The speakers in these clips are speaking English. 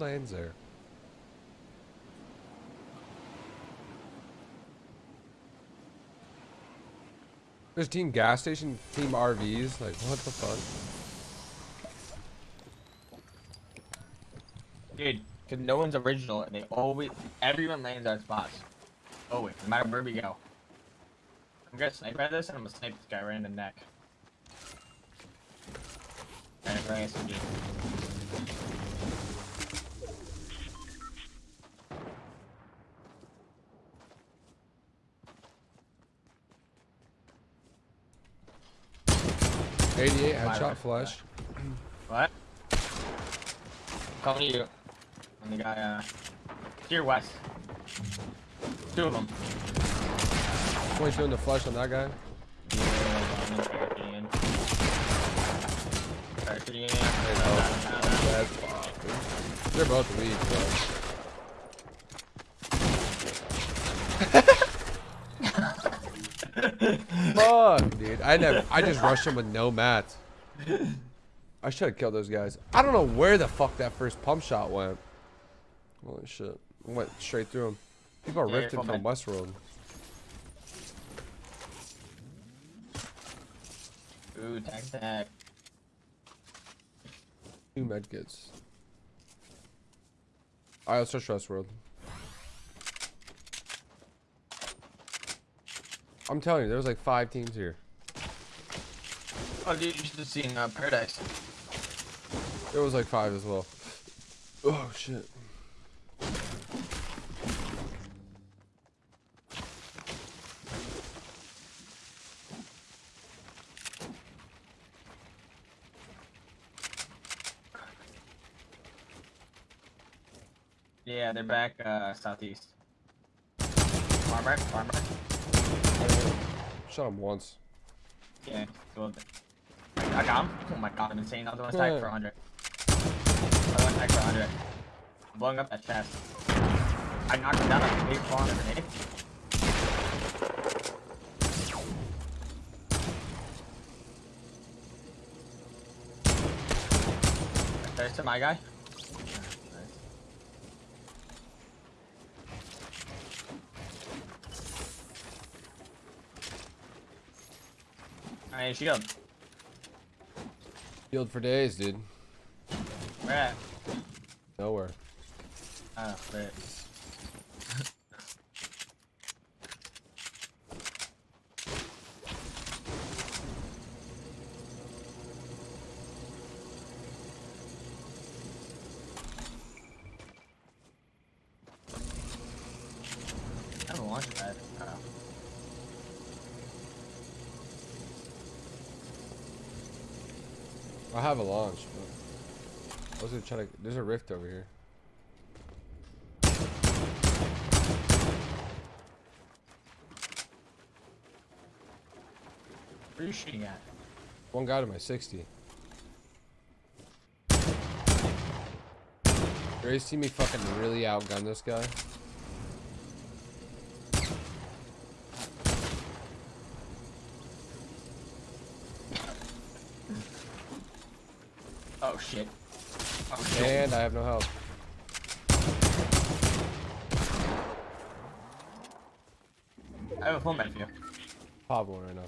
lands there? There's team gas station, team RVs. Like, what the fuck? Dude, because no one's original and they always, everyone lands our spots. Always, no matter where we go. I'm gonna snipe at this and I'm gonna snipe this guy right in the neck. It's right SMG. Eighty-eight headshot bad. flush. What? Coming to you. And the guy, uh, to your west. Two of them. Twenty-two in the flush on that guy. They're both weak, bro. Fuck, dude. I never. I just rushed him with no mats. I should have killed those guys. I don't know where the fuck that first pump shot went. Holy shit! Went straight through him. People are Yeah, rifting from. Westworld. Ooh, tag tag. Two medkits. Alright, let's search Westworld. I'm telling you, there was like five teams here. Oh, dude, you should have seen uh, Paradise. There was like five as well. Oh shit. Yeah, they're back uh, southeast. Farmer, farmer. Shot him once. Yeah, so I got him. Oh my god, I'm insane. Another one tagged for 100. Another one tagged for 100. I'm blowing up that chest. I knocked him down like a big spawn grenade. There's to my guy. Alright, shield. Healed for days, dude. Where at? Nowhere. Ah, oh, wait. I haven't launched that. Oh. I have a launch, but I was gonna try to. There's a rift over here. Where are you shooting at? One guy to my 60. You ready see me fucking really outgun this guy? Oh shit. Oh shit. And I have no health. I have a full med for you. Pop one right now.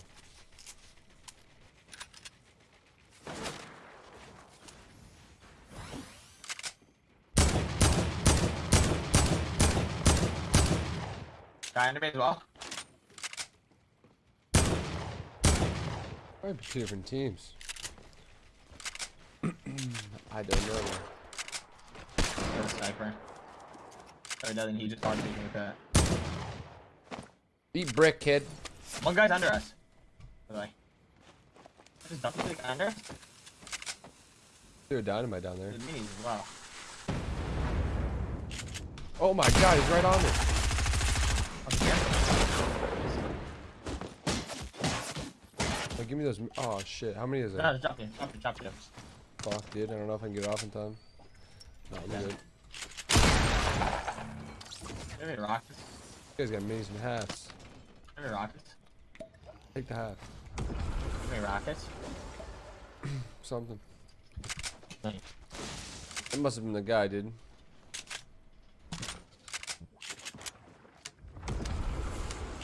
Guy under me as well. Might be two different teams. I don't know. There's a sniper. Or doesn't he just hard with that? Beat brick, kid. One guy's under us. By the way. There's double click under us? Threw a dynamite down there. There's minis as well. Oh my god, he's right on me. Up. Oh, give me those. Oh shit, how many is No, there? just drop you. Drop you. Drop you. Fuck, dude. I don't know if I can get it off in time. No, I'm yeah. good. Any rockets? You guys got minis and hats. Any rockets? Take the hat. Any rockets? Something. Nice. It must have been the guy, dude.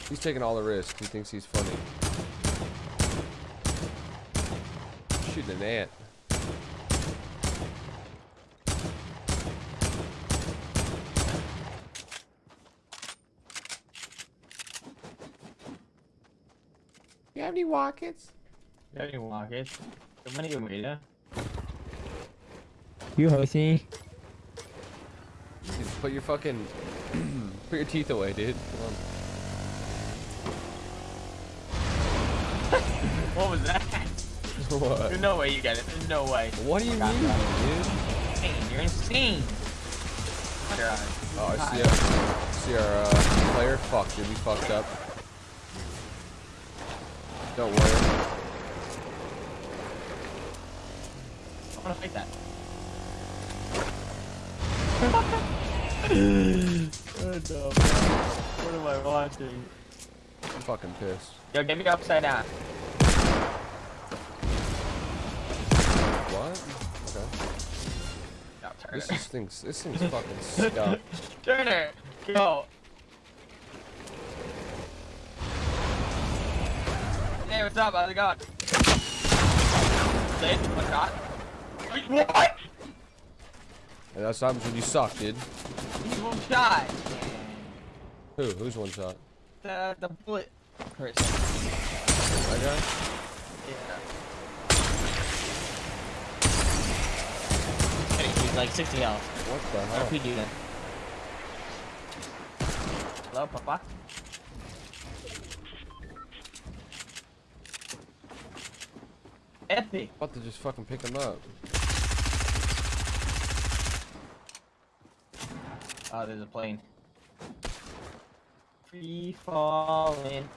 He's taking all the risks. He thinks he's funny. Shooting an ant. You have any rockets? You have any rockets? How many of them, You hosting? Dude, put your fucking put your teeth away, dude. Come on. What was that? What? There's no way you get it. There's no way. What do you God, mean, dude? Insane. You're insane. Oh, I see our, see our uh, player. Fuck, dude, we fucked up. Don't worry. I wanna fight that. oh no. What am I watching? I'm fucking pissed. Yo, get me upside down. What? Okay. No. This is things. This thing's fucking stuck. Turner, go. Hey, what's up? How's it going? Say it, one shot. What? And that's what happens when you suck, dude. He's one shot. Who? Who's one shot? The the bullet person. That guy? Yeah. Kidding, He's like 60 health. What the hell? RPG then. Hello, Papa. Epic. About to just fucking pick him up. Oh, there's a plane. Free falling.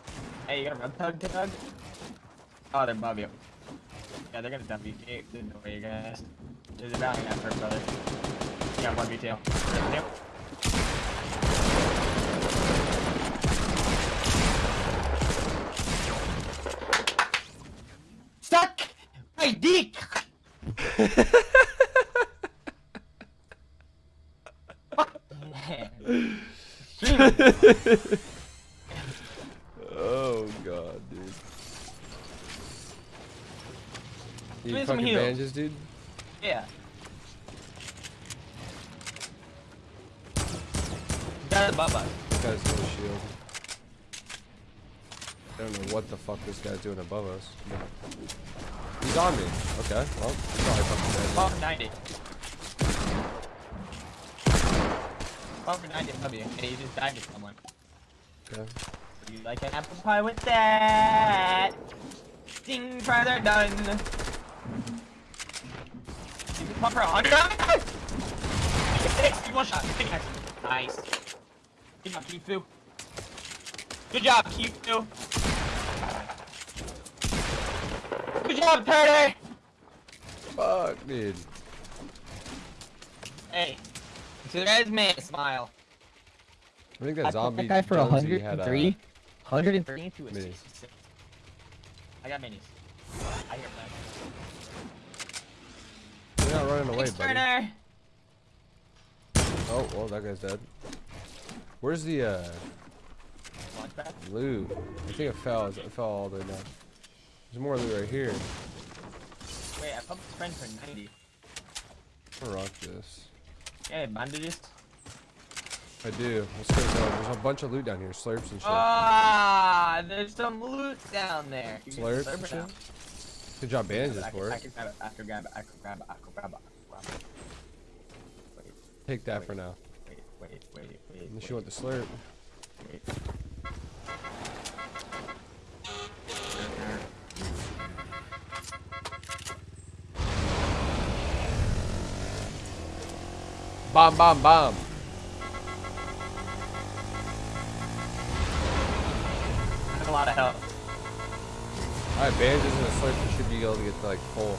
Hey, you got a red tug tug? Oh, they're above you. Yeah, they're gonna dump you. Hey, There's no way, you guys. There's a bounty on first, brother. Yeah, one v2. Yep. My dick! Oh god, dude. You need fucking bandages, dude? yeah. Got above us. This guy's no shield. I don't know what the fuck this guy's doing above us. He's on me. Okay, well, fucking dead. Bump for 90. Bump for 90 above you. And he just died to someone. Okay. Would you like an apple pie with that? Ding, fries are done. You can pump for 100 Six, one shot. Action. Nice. Good job, Kifu. Good job, Kifu. Good job, Turner. Fuck, dude. Hey, to the guy's man, smile. I think I that put zombie that guy for Jonesy had, uh, 103. 103. Into a Minis. 66. I got minis. I hear that. You're not running away, Thanks, buddy. Turner. Oh, well, that guy's dead. Where's the, uh, Launchpad. loot? I think it fell. It fell all the way down. There's more loot right here. Wait, I pumped friend for 90. I'm gonna rock this. Yeah, bandages. I do. Let's go. go. There's a bunch of loot down here. Slurps and shit. Ah, there's some loot down there. You Slurps slurp and shit? out. Good job bandages I can, for I it. can it. I can. I can grab it. I can grab it. I can grab it. I can grab it. Take that for now. Wait, wait, wait, wait. Unless wait, you want the slurp. wait. Bomb, bomb, bomb. I have a lot of health. Alright, bandages and a slurp. You should be able to get to like full.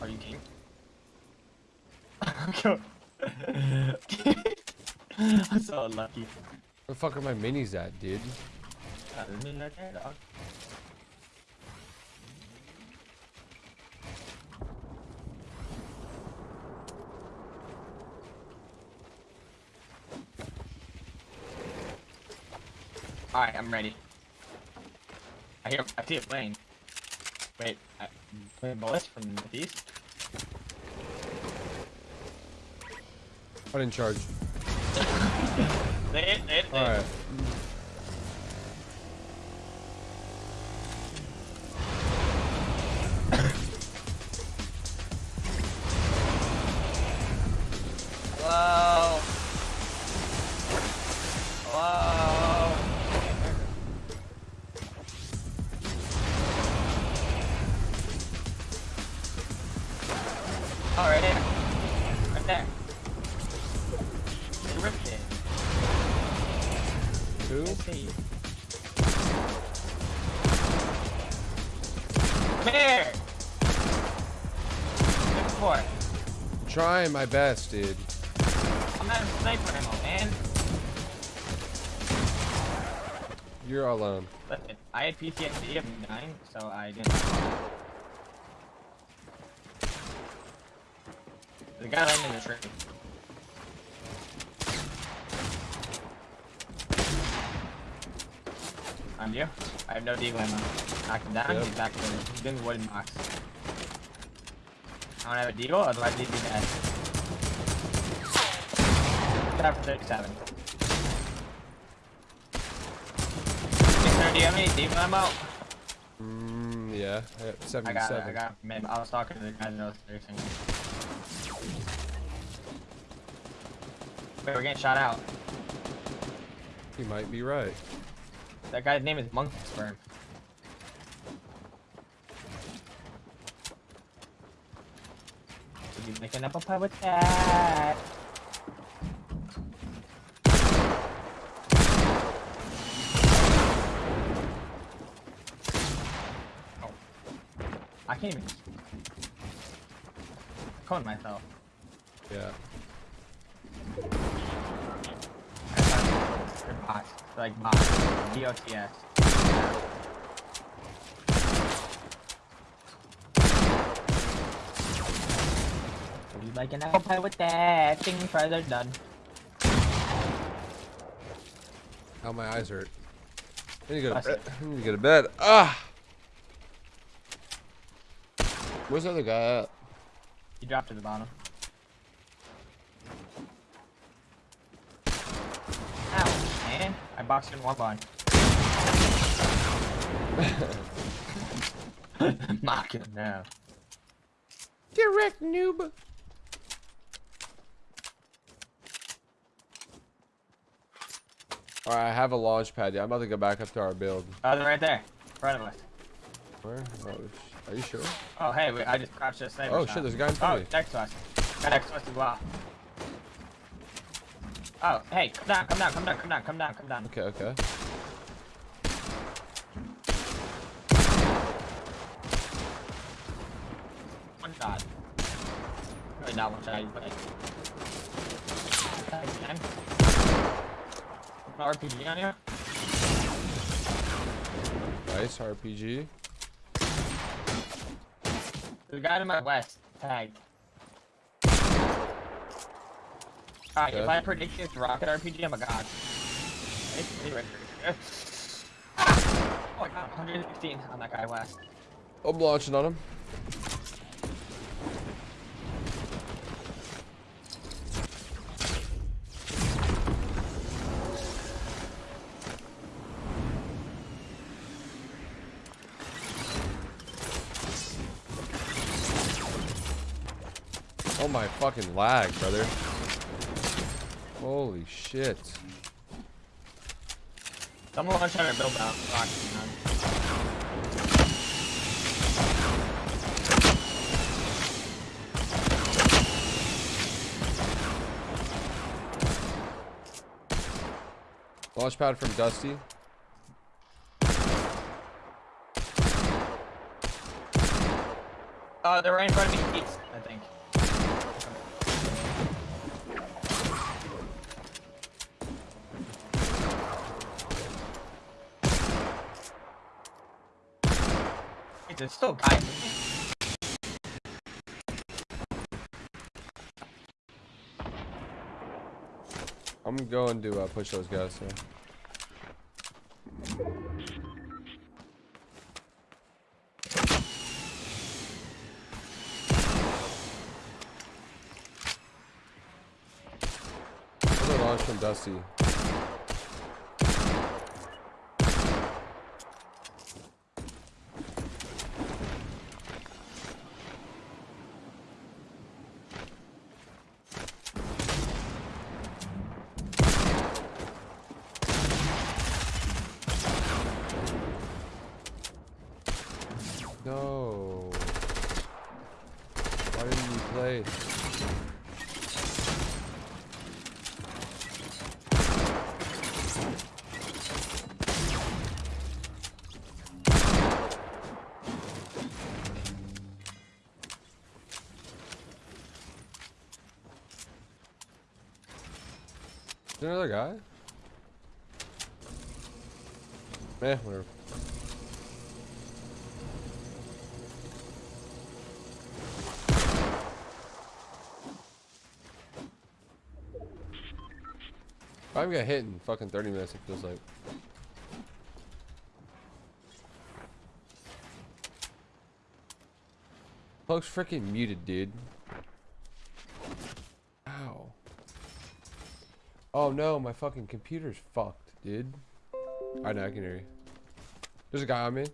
Are you king? I'm so unlucky. Where the fuck are my minis at, dude? Uh, there's me right there, dog. Alright, I'm ready. I hear I see a plane. Wait, I, plane bullets from the east? I didn't charge. They hit, they hit, they All hit. right. Trying my best, dude. I'm out of sniper ammo, man. You're alone. Listen, I had PTSD of dying, so I didn't. The guy landed in the tree. I'm you. I have no deagle ammo. Knock him down, Yep. he's back there. He's in the wooden box. I don't have a deagle, otherwise he'd be dead. For 37. Sir, do you have any deagle ammo? Mm, yeah. I got I got it, 77. I got. Man, I was talking to the guy that knows racing. Wait, we're getting shot out. You might be right. That guy's name is Monkey Sperm. You making up a pie with that? Even cone myself. Yeah. They're bots. They're like bots. D-O-T-S. You like an apple pie with that? Things fries are done. How my eyes hurt. I need to go to bed. I need to go to bed. Ah. Where's the other guy at? You dropped to the bottom. Ow, man. I boxed in one line. Mock him now. Direct noob. Alright, I have a launch pad. Yeah, I'm about to go back up to our build. Oh, they're right there. In front of us. Where? Oh, sh- are you sure? Oh, hey, wait, I just crouched a sniper Oh shot. shit, there's a guy in front Oh, of me. next to us. Guy next to us as well. Oh, hey, come down, come down, come down, come down, come down, come down. Okay, okay. One shot. Really not one shot, but. An RPG on you? Nice RPG. A guy to my west. Tagged. Alright, if I predict it's rocket RPG, I'm a god. It's right here. Oh, I got 116 on that guy west. I'm launching on him. Oh my fucking lag, brother. Holy shit. Someone was trying to build man. Launch pad from Dusty. Uh, they're right in front of me, I think. There's still. I'm going to uh, push those guys. So. Another launch from Dusty. Play? Is there another guy? Eh, whatever. I haven't got hit in fucking 30 minutes, it feels like. Folks freaking muted, dude. Ow. Oh no, my fucking computer's fucked, dude. I know, I can hear you. There's a guy on me.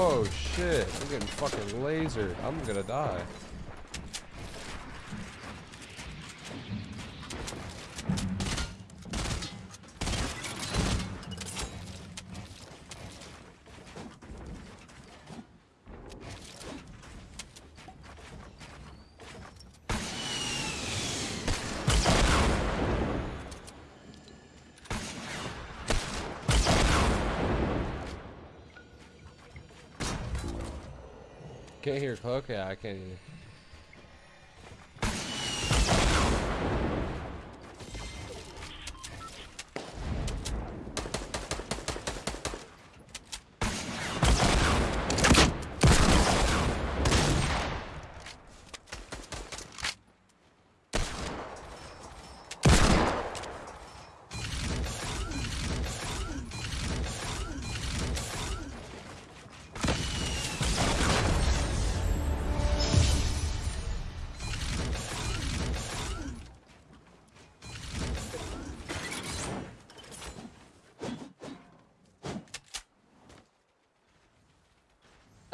Oh shit, Getting fucking lasered. I'm gonna die. Can't hear? Yeah, I can't hear.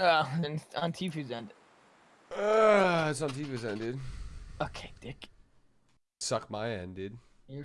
Uh, and on Tifu's end. Uh, it's on TV's end, dude. Okay, dick. Suck my end, dude. You're